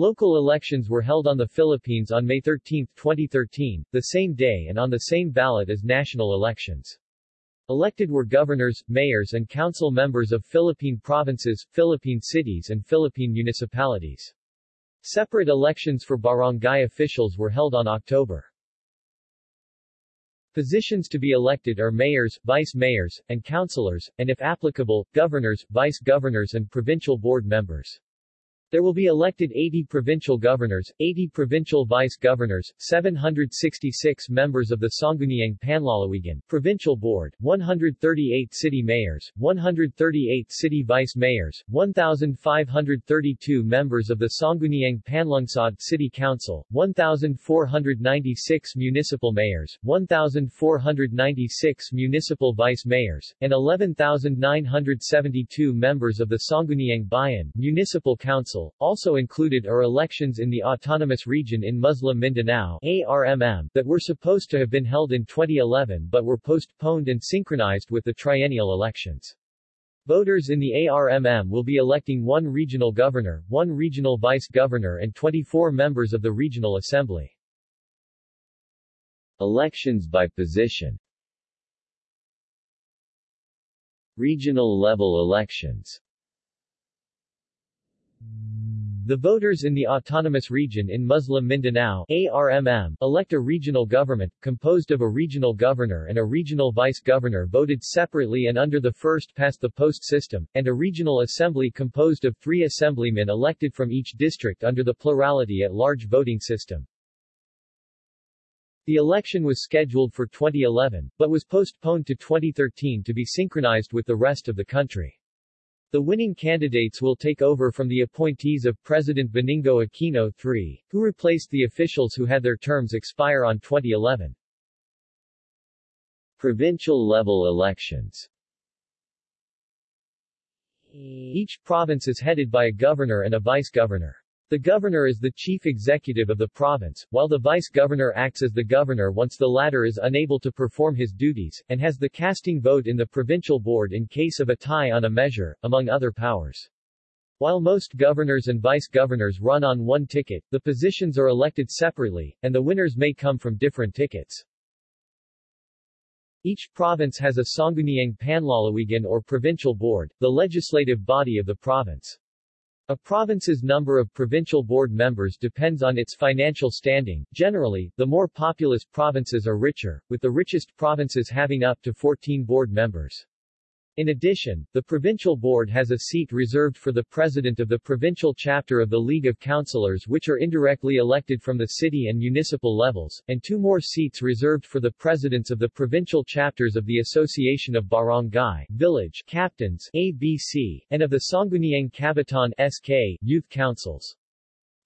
Local elections were held on the Philippines on May 13, 2013, the same day and on the same ballot as national elections. Elected were governors, mayors and council members of Philippine provinces, Philippine cities and Philippine municipalities. Separate elections for barangay officials were held on October. Positions to be elected are mayors, vice-mayors, and councilors, and if applicable, governors, vice-governors and provincial board members. There will be elected 80 provincial governors, 80 provincial vice-governors, 766 members of the Sangguniang Panlalawigan Provincial Board, 138 city mayors, 138 city vice-mayors, 1,532 members of the Sangguniang Panlungsod City Council, 1,496 municipal mayors, 1,496 municipal vice-mayors, and 11,972 members of the Sangguniang Bayan Municipal Council Council. Also included are elections in the Autonomous Region in Muslim Mindanao ARMM that were supposed to have been held in 2011 but were postponed and synchronized with the triennial elections. Voters in the ARMM will be electing one regional governor, one regional vice-governor and 24 members of the Regional Assembly. Elections by position Regional level elections the voters in the Autonomous Region in Muslim Mindanao ARMM elect a regional government, composed of a regional governor and a regional vice-governor voted separately and under the first-past-the-post system, and a regional assembly composed of three assemblymen elected from each district under the plurality-at-large voting system. The election was scheduled for 2011, but was postponed to 2013 to be synchronized with the rest of the country. The winning candidates will take over from the appointees of President Benigno Aquino III, who replaced the officials who had their terms expire on 2011. Provincial-level elections Each province is headed by a governor and a vice-governor. The governor is the chief executive of the province, while the vice-governor acts as the governor once the latter is unable to perform his duties, and has the casting vote in the provincial board in case of a tie on a measure, among other powers. While most governors and vice-governors run on one ticket, the positions are elected separately, and the winners may come from different tickets. Each province has a Sangguniang Panlalawigan or provincial board, the legislative body of the province. A province's number of provincial board members depends on its financial standing. Generally, the more populous provinces are richer, with the richest provinces having up to 14 board members. In addition, the provincial board has a seat reserved for the president of the provincial chapter of the League of Councilors which are indirectly elected from the city and municipal levels, and two more seats reserved for the presidents of the provincial chapters of the Association of Barangay Village Captains ABC, and of the Sangguniang Kabataan SK Youth Councils.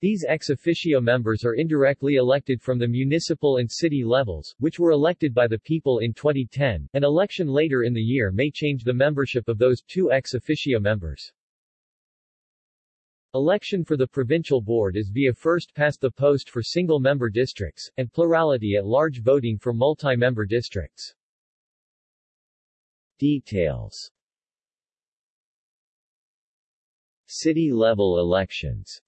These ex officio members are indirectly elected from the municipal and city levels, which were elected by the people in 2010. An election later in the year may change the membership of those two ex officio members. Election for the provincial board is via first past the post for single-member districts, and plurality at large voting for multi-member districts. Details City-level elections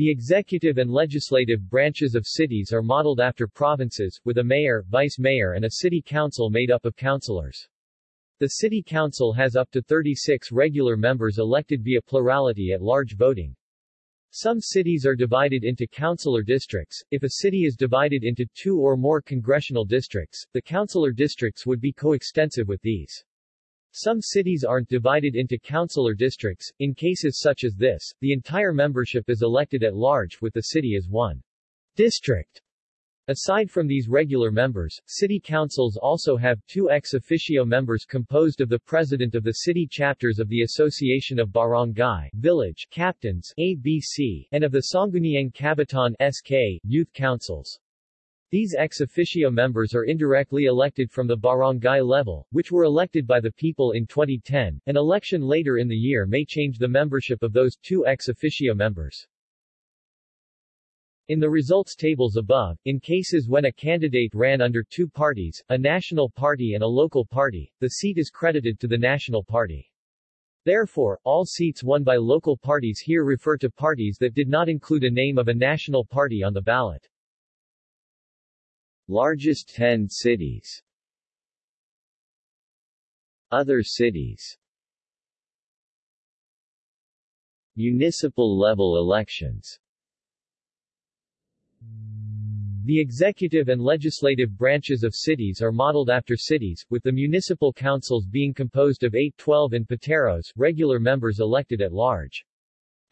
the executive and legislative branches of cities are modeled after provinces, with a mayor, vice-mayor and a city council made up of councilors. The city council has up to 36 regular members elected via plurality at large voting. Some cities are divided into councilor districts. If a city is divided into two or more congressional districts, the councilor districts would be coextensive with these. Some cities aren't divided into councilor districts. In cases such as this, the entire membership is elected at large with the city as one district. Aside from these regular members, city councils also have two ex officio members composed of the president of the city chapters of the Association of Barangay Village Captains ABC, and of the Sangguniang Kabataan SK Youth Councils. These ex officio members are indirectly elected from the barangay level, which were elected by the people in 2010. An election later in the year may change the membership of those two ex officio members. In the results tables above, in cases when a candidate ran under two parties, a national party and a local party, the seat is credited to the national party. Therefore, all seats won by local parties here refer to parties that did not include a name of a national party on the ballot. Largest 10 cities. Other cities. Municipal level elections. The executive and legislative branches of cities are modeled after cities, with the municipal councils being composed of 8 12 and pateros, regular members elected at large.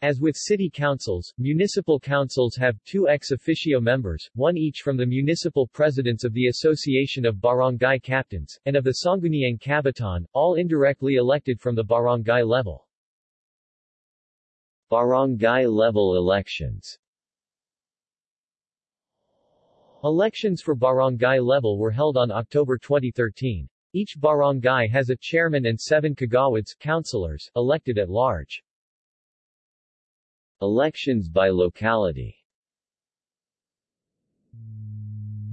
As with city councils, municipal councils have two ex officio members, one each from the municipal presidents of the Association of Barangay Captains, and of the Sangguniang Kabataan, all indirectly elected from the barangay level. Barangay level elections Elections for barangay level were held on October 2013. Each barangay has a chairman and seven kagawads councilors, elected at large. Elections by locality.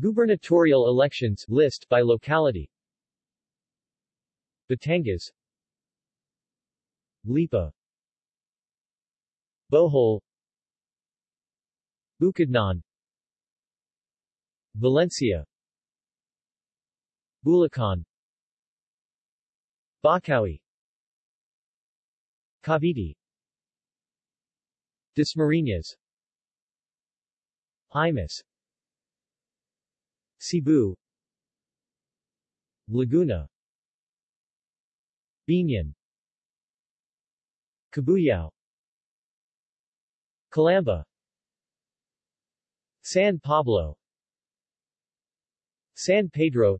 Gubernatorial elections list by locality. Batangas. Lipa. Bohol. Bukidnon. Valencia. Bulacan. Bocaue Cavite Dasmariñas Imus Cebu. Laguna. Biñan Cabuyao Calamba. San Pablo. San Pedro.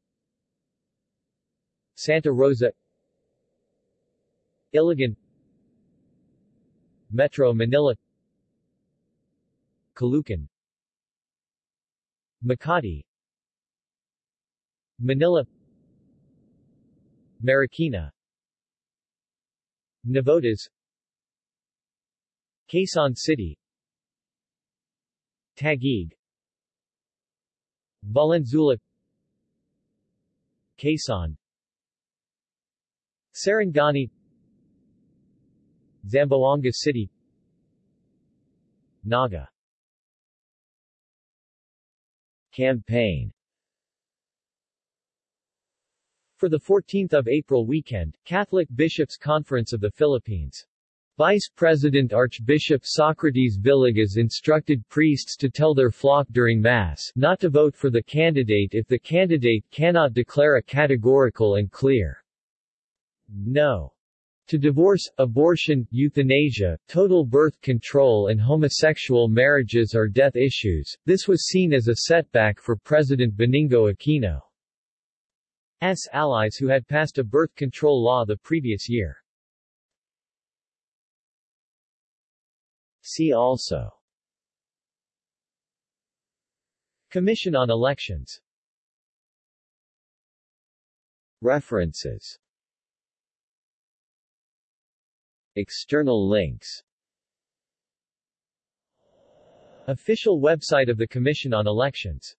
Santa Rosa. Iligan. Metro Manila Caloocan Makati. Manila. Marikina. Navotas. Quezon City. Taguig. Valenzuela. Quezon. Sarangani Zamboanga City. Naga Campaign For the 14th of April weekend, Catholic Bishops' Conference of the Philippines. Vice President Archbishop Socrates Villegas instructed priests to tell their flock during Mass not to vote for the candidate if the candidate cannot declare a categorical and clear no to divorce, abortion, euthanasia, total birth control and homosexual marriages are death issues. This was seen as a setback for President Benigno Aquino's allies who had passed a birth control law the previous year. See also. Commission on Elections. References External links. Official website of the Commission on Elections